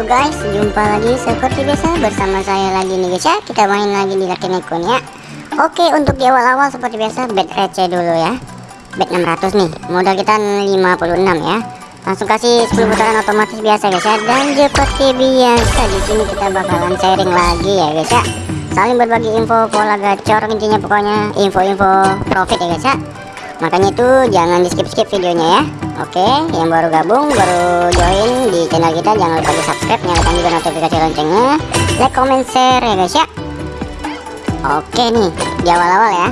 Halo guys, jumpa lagi seperti biasa bersama saya lagi nih guys ya. Kita main lagi di Lucky Nekun ya. Oke, untuk di awal-awal seperti biasa bet receh dulu ya. Bet 600 nih, modal kita 56 ya. Langsung kasih 10 putaran otomatis biasa guys ya. Dan seperti biasa di sini kita bakalan sharing lagi ya guys ya. Saling berbagi info pola gacor intinya pokoknya info-info profit ya guys ya Makanya itu jangan di skip-skip videonya ya. Oke, yang baru gabung, baru join di channel kita Jangan lupa di subscribe, nyalakan juga notifikasi loncengnya. Like, comment, share ya guys ya. Oke nih, di awal-awal ya.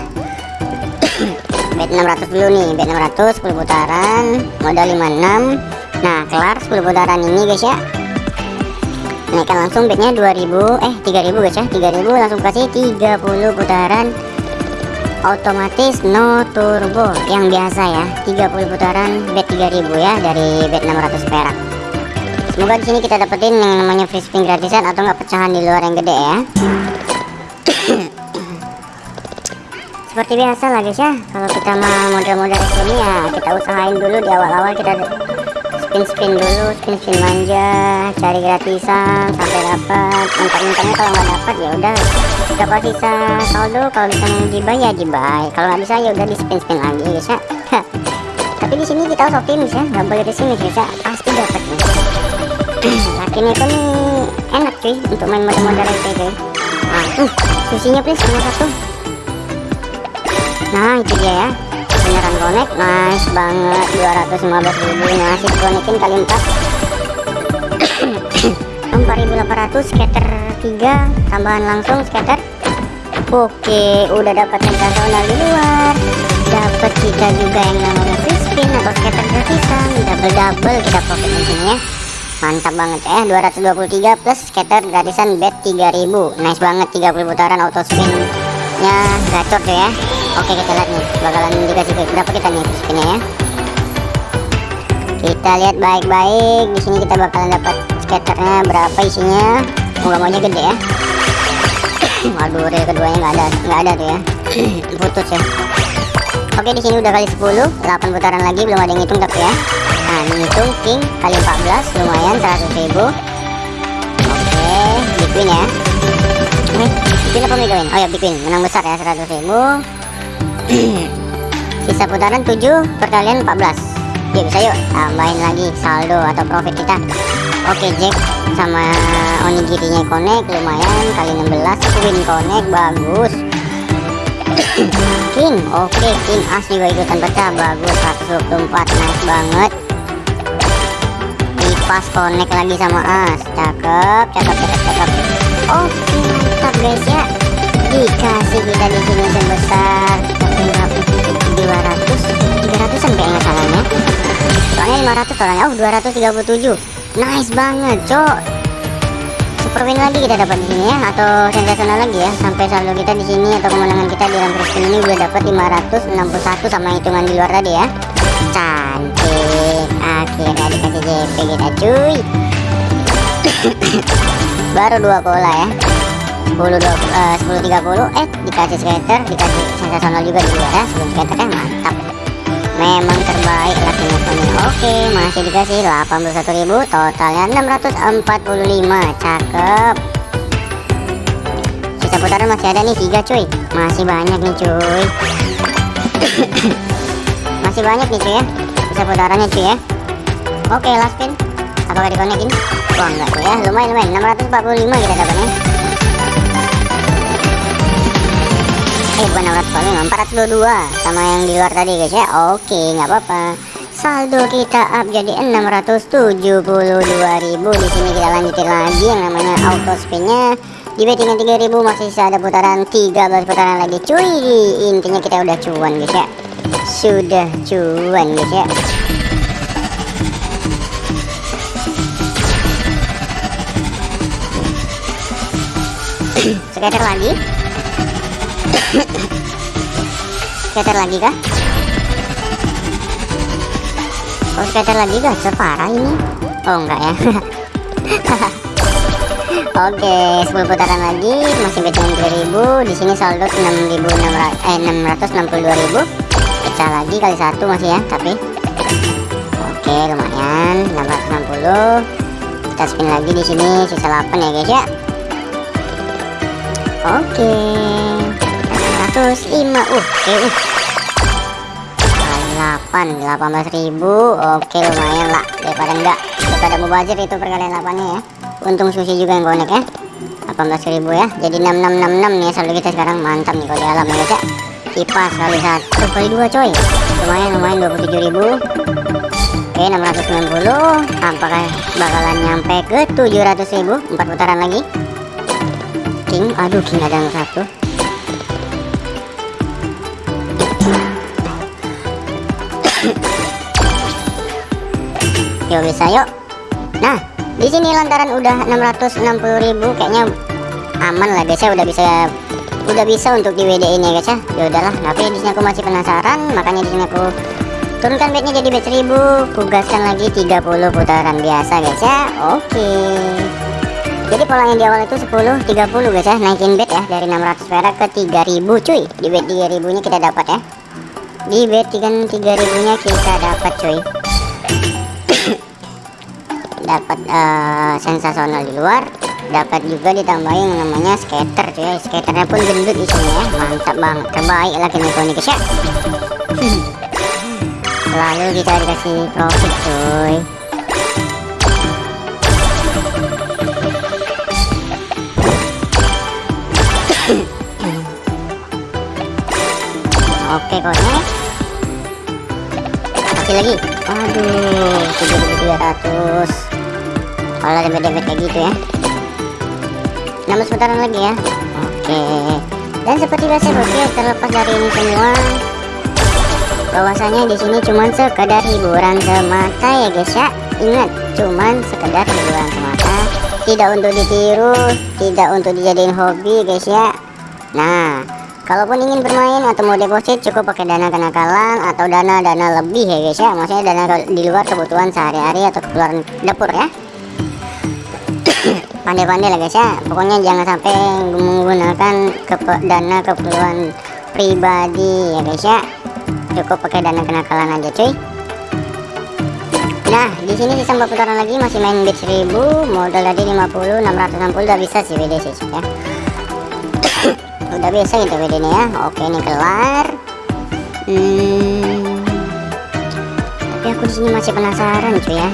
Bet 600 dulu nih, bet 600 10 putaran Modal 56 Nah, kelar 10 putaran ini guys ya. Naikkan langsung bednya 2000 Eh, 3000 guys ya 3000 langsung kasih 30 putaran otomatis no turbo yang biasa ya. 30 putaran bet 3000 ya dari bet 600 perak. Semoga di sini kita dapetin yang namanya free spin gratisan atau enggak pecahan di luar yang gede ya. Seperti biasa lah guys ya. Kalau kita mau model-model sini ya kita usahain dulu di awal-awal kita spin-spin dulu spin-spin manja cari gratisan sampai dapat. Mentok-mentoknya kalau nggak dapat ya udah dapat sisa saldo kalau bisa dibuy ya dibuy kalau nggak bisa ya udah di spin-spin lagi guys ya tapi di sini kita harus optimis ya nggak boleh sini guys ya pasti dapat nih. Akhirnya itu nih enak cuy untuk main model-model receh cuy nah tuh susinya please nomor satu nah itu dia ya. Beneran connect nice banget. 215 ribu ngasih connectin kali 4 4800 scatter 3 tambahan langsung scatter oke udah dapat sensasional di luar. Dapat kita juga yang namanya free spin atau scatter gratisan. Double double kita profit di sini ya. Mantap banget ya 223 plus scatter gratisan bet 3000 nice banget 30 putaran auto spin nya gacor tuh ya. Oke kita lihat nih bakalan dikasih berapa kita nih spinnya ya. Kita lihat baik-baik di sini kita bakalan dapat skaternya berapa isinya. Moga-moga gede ya. Waduh real keduanya nggak ada nggak ada tuh ya. Putus ya. Oke di sini udah kali 10 8 putaran lagi belum ada yang ngitung tapi ya. Nah ini hitung king kali 14 lumayan 100 ribu. Oke big win ya. Eh, big win apa mega win? Oh ya big win menang besar ya 100 ribu sisa putaran 7 perkalian 14 yuk bisa yuk tambahin lagi saldo atau profit kita oke Jack. Sama onigirinya connect lumayan. Kali 16 win connect bagus. King oke king as juga ikutan pecah bagus. 124 nice banget. Pas connect lagi sama as. Cakep cakep cakep cakep. Oke mantap guys ya. Dikasih kita di sini sebesar 200 300an kayaknya salahnya soalnya 500 soalnya oh 237 nice banget cok. Super win lagi kita dapat di sini ya atau sensasional lagi ya. Sampai saldo kita di sini atau kemenangan kita di round spin ini udah dapat 561 sama hitungan di luar tadi ya. Cantik. Akhirnya dikasih JP kita cuy. Baru dua pola ya. 10 20, uh, 10 30 eh dikasih skater dikasih sensasional juga di luar ya. Sebelum skater kan mantap memang terbaik lakinya Tony oke masih dikasih 81.000 totalnya 645 cakep. Sisa putaran masih ada nih 3 cuy. Masih banyak nih cuy. Masih banyak nih cuy ya. Sisa putarannya cuy ya. Oke last spin apakah dikonekin wah enggak tuh ya. Lumayan lumayan. 645 kita dapatnya eh bukan 645 422 sama yang di luar tadi guys ya? Oke nggak apa-apa. Saldo kita up jadi 672.000 di sini kita lanjutin lagi yang namanya auto spinnya. Di bettingan 3000 masih ada putaran 13 putaran lagi. Cuy intinya kita udah cuan guys ya? Sudah cuan guys ya? Sekitar lagi scatter lagi kah? Oh scatter lagi kah? Separah ini? Oh enggak ya. Oke 10 putaran lagi. Masih betting 3000 di sini saldo 6600 eh 662.000 pecah lagi kali satu masih ya tapi. Oke lumayan. 660 kita spin lagi di sini sisa 8 ya guys ya. Oke 105 uh oke uh. Kali 8 18.000 oke lumayan lah. Daripada enggak daripada mubazir itu perkalian 8 nya ya. Untung susi juga yang konek ya. 18.000 ya. Jadi 6666 nih saldo kita sekarang. Mantap nih kalau di alam ya ya kipas kali satu kali dua coy. Lumayan lumayan 27.000 Oke 690 apakah bakalan nyampe ke 700.000 empat putaran lagi. King aduh King ada yang satu yuk bisa yuk nah di sini lantaran udah 660.000 kayaknya aman lah. Guys ya udah bisa udah bisa untuk di WD ini ya guys ya. Ya udahlah tapi di sini aku masih penasaran makanya di sini aku turunkan bednya jadi bed 1000 kugaskan lagi 30 putaran biasa guys ya. Oke. Jadi polanya di awal itu 10 30 guys ya. Naikin bed ya dari 600 perak ke 3000 cuy. Di bed 3000 nya kita dapat ya. Di bed 3000 nya kita dapat cuy dapat uh, sensasional di luar dapat juga ditambahin yang namanya skater cuy. Ya. skaternya pun gendut di sini ya. Mantap banget. Terbaik nih guys ya. Lalu kita dikasih profit cuy. Oke konek kasih lagi. Aduh 7300 kalau dempet-dempet kayak gitu ya. 16 putaran lagi ya. Oke. Dan seperti biasa oke terlepas dari ini semua bahwasanya di sini cuman sekedar hiburan semata ya guys ya. Ingat cuman sekedar hiburan semata. Tidak untuk ditiru tidak untuk dijadiin hobi guys ya. Nah kalaupun ingin bermain atau mau deposit cukup pakai dana kenakalan atau dana-dana lebih ya guys ya. Maksudnya dana di luar kebutuhan sehari-hari atau keperluan dapur ya pandai-pandai lah guys ya. Pokoknya jangan sampai menggunakan kepe dana keperluan pribadi ya guys ya. Cukup pakai dana kenakalan aja cuy. Nah di sini sisa 4 putaran lagi masih main bid 1000 modal tadi 50 660 udah bisa sih WD sih ya. Udah bisa gitu WD nya ya. Oke ini kelar. Hmm, tapi aku di sini masih penasaran cuy ya.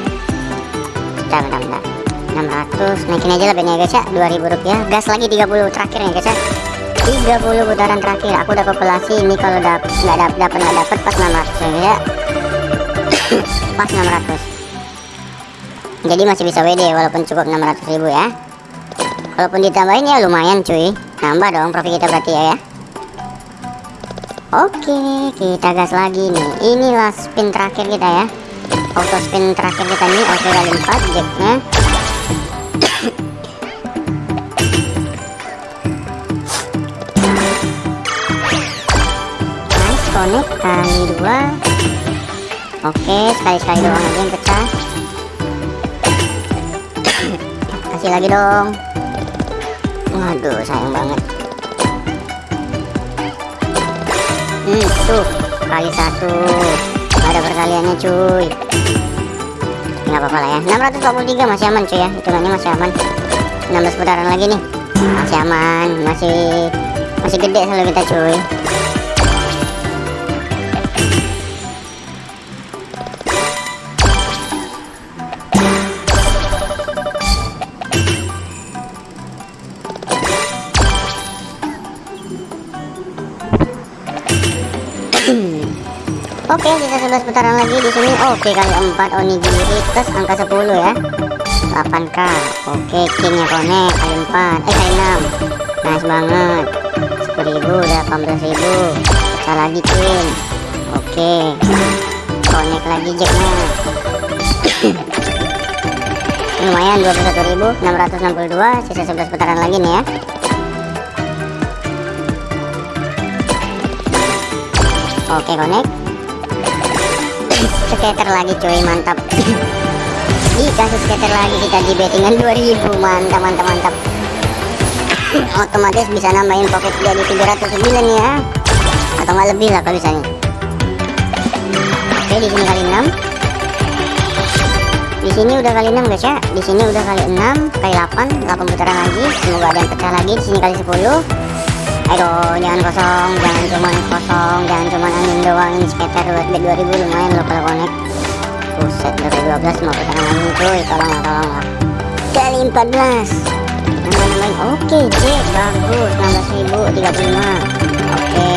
Bentar bentar bentar 600 naikin aja lah bednya guys ya. 2000 rupiah. Gas lagi 30 terakhir ya guys ya. 30 putaran terakhir. Aku udah kalkulasi ini kalau dapet nggak dapet dapat nggak dapet pas 600 ya pas 600 jadi masih bisa WD walaupun cukup 600 ribu ya. Walaupun ditambahin ya lumayan cuy. Nambah dong profit kita berarti ya, ya. Oke kita gas lagi nih. Inilah spin terakhir kita ya. Auto spin terakhir kita nih oke kali 4 jacknya connect kali dua. Oke sekali-sekali doang aja yang pecah. Kasih lagi dong. Waduh sayang banget. Hmm tuh kali satu. Ada perkaliannya cuy. Nggak apa-apa lah ya. 643 masih aman cuy ya. Hitungannya masih aman. 16 putaran lagi nih. Masih aman masih masih gede selalu kita cuy Oke, sisa 11 putaran lagi di sini. Oke, kali 4 onigiri plus angka 10 ya. 8k. Oke, kingnya konek kali 4. Eh, kali 6. Nice banget. 10.000 udah 18.000. Pecah lagi king. Oke. Konek lagi jacknya. Lumayan 21.662. Sisa 11 putaran lagi nih ya. Oke, konek skater lagi cuy mantap. Dikasih skater lagi kita di bettingan 2000 mantap mantap mantap. Otomatis bisa nambahin pocket jadi 309 ya. Atau nggak lebih lah kalau misalnya oke di sini kali 6 di sini udah kali 6 guys ya. Di sini udah kali 6 kali 8 8 putaran lagi. Semoga ada yang pecah lagi. Di sini kali 10 ayo jangan kosong jangan cuman kosong jangan cuman angin doang. Sekitar buat bet 2000 lumayan loh kalau connect. Buset dari 12 mau putaran lagi cuy. Tolonglah tolonglah kali 14 nambah nambahin oke cek bagus. 16.035 oke.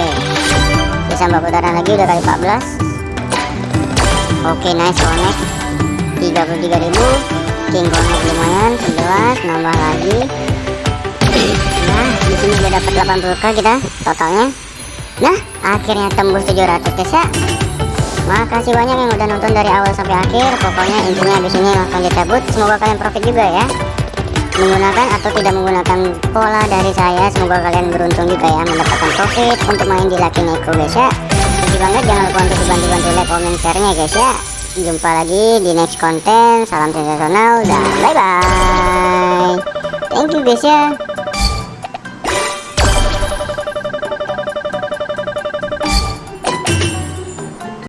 Bisa mbak putaran lagi udah kali 14 oke nice connect. 33.000 king connect lumayan 11 nambah lagi sini udah dapat 80k kita totalnya. Nah akhirnya tembus 700 guys ya. Makasih banyak yang udah nonton dari awal sampai akhir. Pokoknya intinya di sini langsung dicabut. Semoga kalian profit juga ya. Menggunakan atau tidak menggunakan pola dari saya semoga kalian beruntung juga ya mendapatkan profit untuk main di Lucky Neko guys ya. Terima banget. Jangan lupa untuk dibantu-bantu like comment share nya guys ya. Jumpa lagi di next konten. Salam sensasional dan bye bye thank you guys ya